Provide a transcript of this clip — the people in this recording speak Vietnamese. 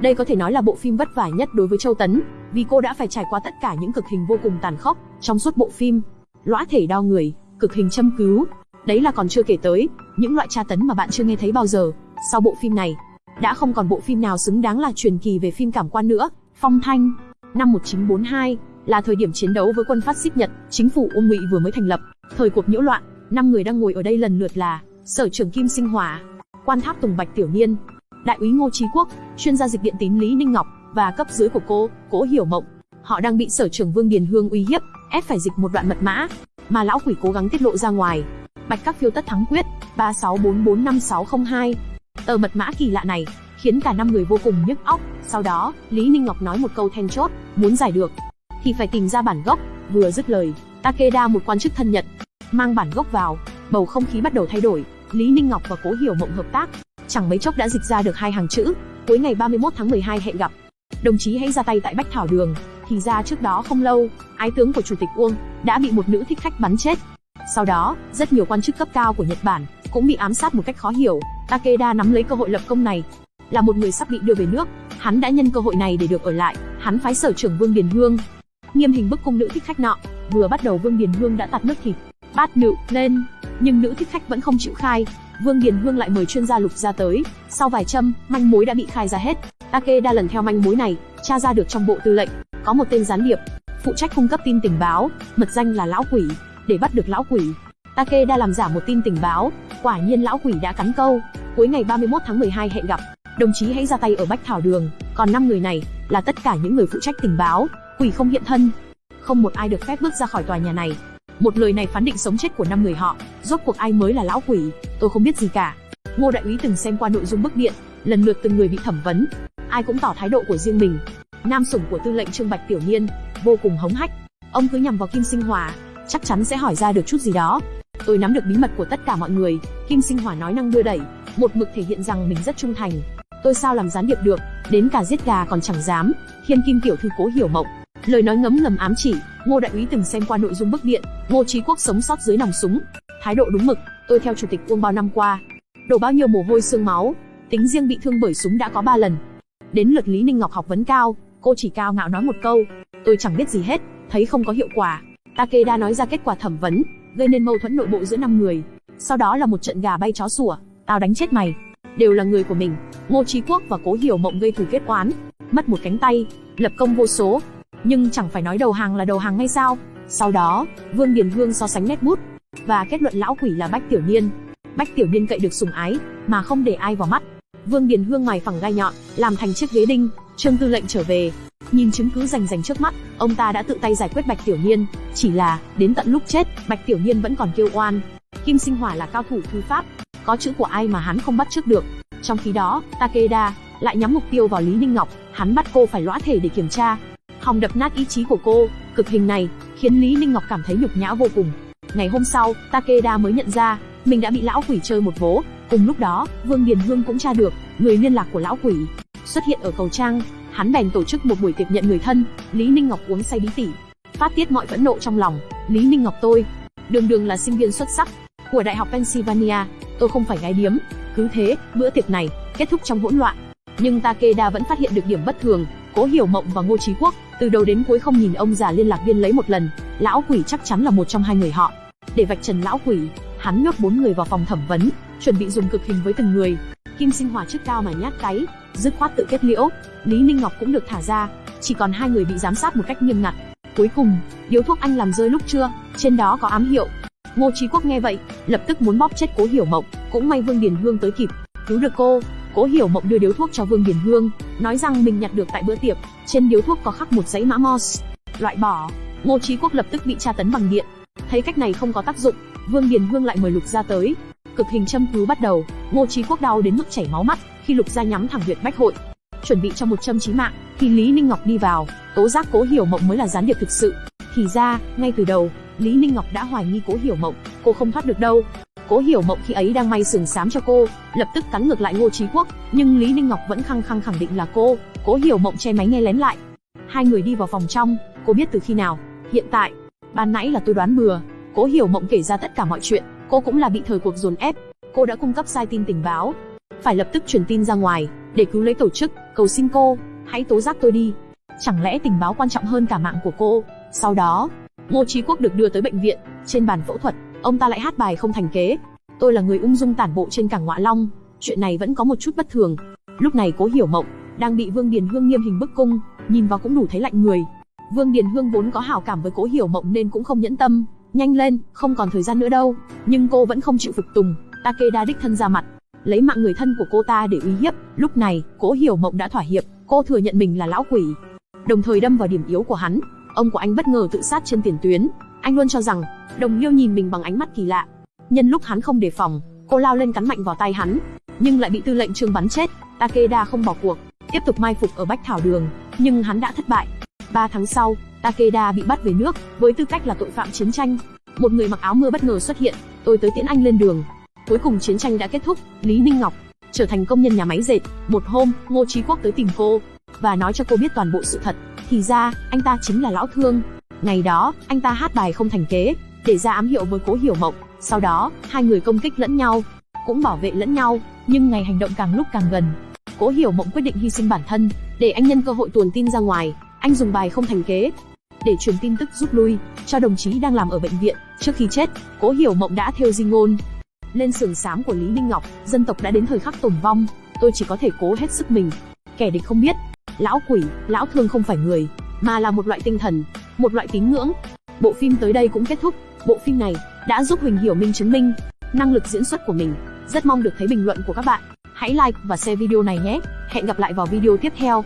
Đây có thể nói là bộ phim vất vả nhất đối với Châu Tấn, vì cô đã phải trải qua tất cả những cực hình vô cùng tàn khốc trong suốt bộ phim. Lõa thể đau người, cực hình châm cứu, đấy là còn chưa kể tới những loại tra tấn mà bạn chưa nghe thấy bao giờ. Sau bộ phim này, đã không còn bộ phim nào xứng đáng là truyền kỳ về phim cảm quan nữa. Phong Thanh, năm 1942 là thời điểm chiến đấu với quân phát xít Nhật, chính phủ Uông Ngụy vừa mới thành lập, thời cuộc nhiễu loạn, năm người đang ngồi ở đây lần lượt là Sở trưởng Kim Sinh hòa Quan Tháp Tùng Bạch Tiểu Niên, Đại úy Ngô Chí Quốc, chuyên gia dịch điện tín Lý Ninh Ngọc và cấp dưới của cô, Cố Hiểu Mộng. Họ đang bị Sở trưởng Vương Điền Hương uy hiếp, ép phải dịch một đoạn mật mã mà lão quỷ cố gắng tiết lộ ra ngoài. Bạch các phiêu tất thắng quyết 36445602. Tờ mật mã kỳ lạ này khiến cả năm người vô cùng nhức óc. Sau đó, Lý Ninh Ngọc nói một câu then chốt, muốn giải được thì phải tìm ra bản gốc. Vừa dứt lời, Takeda một quan chức thân nhận mang bản gốc vào, bầu không khí bắt đầu thay đổi. Lý Ninh Ngọc và Cố Hiểu Mộng hợp tác, chẳng mấy chốc đã dịch ra được hai hàng chữ. Cuối ngày 31 tháng 12 hẹn gặp. Đồng chí hãy ra tay tại Bách Thảo Đường. Thì ra trước đó không lâu, ái tướng của chủ tịch Uông đã bị một nữ thích khách bắn chết. Sau đó, rất nhiều quan chức cấp cao của Nhật Bản cũng bị ám sát một cách khó hiểu. Takeda nắm lấy cơ hội lập công này, là một người sắp bị đưa về nước, hắn đã nhân cơ hội này để được ở lại. Hắn phái sở trưởng Vương Điền Hương nghiêm hình bức cung nữ thích khách nọ. Vừa bắt đầu Vương Điền Hương đã tạt nước thịt, bát nựu lên, nhưng nữ thích khách vẫn không chịu khai. Vương Điền Hương lại mời chuyên gia lục ra tới. Sau vài châm, manh mối đã bị khai ra hết. Takeda lần theo manh mối này, tra ra được trong bộ tư lệnh có một tên gián điệp phụ trách cung cấp tin tình báo, mật danh là lão quỷ. Để bắt được lão quỷ, Takeda làm giả một tin tình báo, quả nhiên lão quỷ đã cắn câu. Cuối ngày 31 tháng 12 hẹn gặp, đồng chí hãy ra tay ở Bách Thảo Đường. Còn năm người này là tất cả những người phụ trách tình báo, quỷ không hiện thân, không một ai được phép bước ra khỏi tòa nhà này. Một lời này phán định sống chết của năm người họ. Rốt cuộc ai mới là lão quỷ, tôi không biết gì cả. Ngô đại úy từng xem qua nội dung bức điện, lần lượt từng người bị thẩm vấn, ai cũng tỏ thái độ của riêng mình. Nam sủng của tư lệnh Trương Bạch Tiểu Niên vô cùng hống hách, ông cứ nhằm vào Kim Sinh Hòa, chắc chắn sẽ hỏi ra được chút gì đó. Tôi nắm được bí mật của tất cả mọi người, Kim Sinh hòa nói năng đưa đẩy, một mực thể hiện rằng mình rất trung thành. Tôi sao làm gián điệp được, đến cả giết gà còn chẳng dám. Thiên Kim tiểu thư Cố Hiểu Mộng, lời nói ngấm ngầm ám chỉ, Ngô đại úy từng xem qua nội dung bức điện, Ngô Chí Quốc sống sót dưới nòng súng, thái độ đúng mực, tôi theo chủ tịch Uông bao năm qua, đổ bao nhiêu mồ hôi xương máu, tính riêng bị thương bởi súng đã có 3 lần. Đến lượt Lý Ninh Ngọc học vấn cao, cô chỉ cao ngạo nói một câu, tôi chẳng biết gì hết, thấy không có hiệu quả. Takeda nói ra kết quả thẩm vấn, gây nên mâu thuẫn nội bộ giữa năm người. Sau đó là một trận gà bay chó sủa, tao đánh chết mày. Đều là người của mình. Ngô Chí Quốc và Cố Hiểu Mộng gây thù kết oán, mất một cánh tay, lập công vô số. Nhưng chẳng phải nói đầu hàng là đầu hàng ngay sao? Sau đó, Vương Điền Hương so sánh nét bút và kết luận lão quỷ là Bách Tiểu Niên. Bách Tiểu Niên cậy được sủng ái, mà không để ai vào mắt. Vương Điền Hương mài phẳng gai nhọn, làm thành chiếc ghế đinh. Trương Tư lệnh trở về, nhìn chứng cứ rành rành trước mắt, ông ta đã tự tay giải quyết Bạch Tiểu Niên. Chỉ là đến tận lúc chết, Bạch Tiểu Niên vẫn còn kêu oan. Kim Sinh Hỏa là cao thủ thư pháp, có chữ của ai mà hắn không bắt trước được. Trong khi đó, Takeda lại nhắm mục tiêu vào Lý Ninh Ngọc, hắn bắt cô phải lõa thể để kiểm tra, hòng đập nát ý chí của cô. Cực hình này khiến Lý Ninh Ngọc cảm thấy nhục nhã vô cùng. Ngày hôm sau, Takeda mới nhận ra mình đã bị lão quỷ chơi một vố. Cùng lúc đó, Vương Điền Hương cũng tra được người liên lạc của lão quỷ xuất hiện ở cầu trang. Hắn bèn tổ chức một buổi tiệc nhận người thân. Lý Ninh Ngọc uống say bí tỉ, phát tiết mọi phẫn nộ trong lòng. Lý Ninh Ngọc tôi, đường đường là sinh viên xuất sắc của Đại học Pennsylvania, tôi không phải gái điếm. Cứ thế, bữa tiệc này kết thúc trong hỗn loạn. Nhưng Takeda vẫn phát hiện được điểm bất thường. Cố Hiểu Mộng và Ngô Chí Quốc từ đầu đến cuối không nhìn ông già liên lạc viên lấy một lần. Lão quỷ chắc chắn là một trong hai người họ. Để vạch trần lão quỷ, hắn nhốt bốn người vào phòng thẩm vấn, chuẩn bị dùng cực hình với từng người. Kim Sinh hòa chức cao mà nhát cái, dứt khoát tự kết liễu. Lý Ninh Ngọc cũng được thả ra, chỉ còn hai người bị giám sát một cách nghiêm ngặt. Cuối cùng, điếu thuốc anh làm rơi lúc trưa, trên đó có ám hiệu. Ngô Chí Quốc nghe vậy, lập tức muốn bóp chết Cố Hiểu Mộng, cũng may Vương Điền Hương tới kịp, cứu được cô. Cố Hiểu Mộng đưa điếu thuốc cho Vương Điền Hương, nói rằng mình nhặt được tại bữa tiệc, trên điếu thuốc có khắc một dãy mã Morse. Loại bỏ. Ngô Chí Quốc lập tức bị tra tấn bằng điện. Thấy cách này không có tác dụng, Vương Điền Hương lại mời Lục gia tới. Cực hình châm cứu bắt đầu, Ngô Chí Quốc đau đến mức chảy máu mắt, khi Lục gia nhắm thẳng huyệt bách hội, chuẩn bị cho một châm chí mạng, thì Lý Ninh Ngọc đi vào, tố giác Cố Hiểu Mộng mới là gián điệp thực sự. Thì ra, ngay từ đầu, Lý Ninh Ngọc đã hoài nghi Cố Hiểu Mộng, cô không thoát được đâu. Cố Hiểu Mộng khi ấy đang may sườn xám cho cô, lập tức cắn ngược lại Ngô Chí Quốc, nhưng Lý Ninh Ngọc vẫn khăng khăng khẳng định là cô. Cố Hiểu Mộng che máy nghe lén lại. Hai người đi vào phòng trong, cô biết từ khi nào? Hiện tại, ban nãy là tôi đoán bừa. Cố Hiểu Mộng kể ra tất cả mọi chuyện, cô cũng là bị thời cuộc dồn ép. Cô đã cung cấp sai tin tình báo, phải lập tức truyền tin ra ngoài để cứu lấy tổ chức. cầu xin cô, hãy tố giác tôi đi. Chẳng lẽ tình báo quan trọng hơn cả mạng của cô? Sau đó, Ngô Chí Quốc được đưa tới bệnh viện, trên bàn phẫu thuật, ông ta lại hát bài không thành kế. Tôi là người ung dung tản bộ trên cảng Ngọa Long, chuyện này vẫn có một chút bất thường. Lúc này Cố Hiểu Mộng đang bị Vương Điền Hương nghiêm hình bức cung, nhìn vào cũng đủ thấy lạnh người. Vương Điền Hương vốn có hảo cảm với Cố Hiểu Mộng nên cũng không nhẫn tâm, nhanh lên, không còn thời gian nữa đâu. Nhưng cô vẫn không chịu phục tùng, Takeda đích thân ra mặt, lấy mạng người thân của cô ta để uy hiếp. Lúc này, Cố Hiểu Mộng đã thỏa hiệp, cô thừa nhận mình là lão quỷ, đồng thời đâm vào điểm yếu của hắn. Ông của anh bất ngờ tự sát trên tiền tuyến, anh luôn cho rằng đồng liêu nhìn mình bằng ánh mắt kỳ lạ. Nhân lúc hắn không đề phòng, cô lao lên cắn mạnh vào tay hắn, nhưng lại bị tư lệnh trương bắn chết. Takeda không bỏ cuộc, tiếp tục mai phục ở Bách Thảo Đường, nhưng hắn đã thất bại. 3 tháng sau, Takeda bị bắt về nước, với tư cách là tội phạm chiến tranh. Một người mặc áo mưa bất ngờ xuất hiện, tôi tới tiễn anh lên đường. Cuối cùng chiến tranh đã kết thúc, Lý Ninh Ngọc trở thành công nhân nhà máy dệt. Một hôm, Ngô Chí Quốc tới tìm cô và nói cho cô biết toàn bộ sự thật. Thì ra, anh ta chính là lão thương. Ngày đó, anh ta hát bài không thành kế, để ra ám hiệu với Cố Hiểu Mộng. Sau đó, hai người công kích lẫn nhau, cũng bảo vệ lẫn nhau. Nhưng ngày hành động càng lúc càng gần, Cố Hiểu Mộng quyết định hy sinh bản thân, để anh nhân cơ hội tuồn tin ra ngoài. Anh dùng bài không thành kế, để truyền tin tức rút lui cho đồng chí đang làm ở bệnh viện. Trước khi chết, Cố Hiểu Mộng đã theo di ngôn lên sườn xám của Lý Minh Ngọc, dân tộc đã đến thời khắc tồn vong, tôi chỉ có thể cố hết sức mình. Kẻ địch không biết, lão quỷ, lão thương không phải người, mà là một loại tinh thần, một loại tín ngưỡng. Bộ phim tới đây cũng kết thúc. Bộ phim này đã giúp Huỳnh Hiểu Minh chứng minh năng lực diễn xuất của mình. Rất mong được thấy bình luận của các bạn. Hãy like và share video này nhé. Hẹn gặp lại vào video tiếp theo.